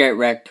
get wrecked.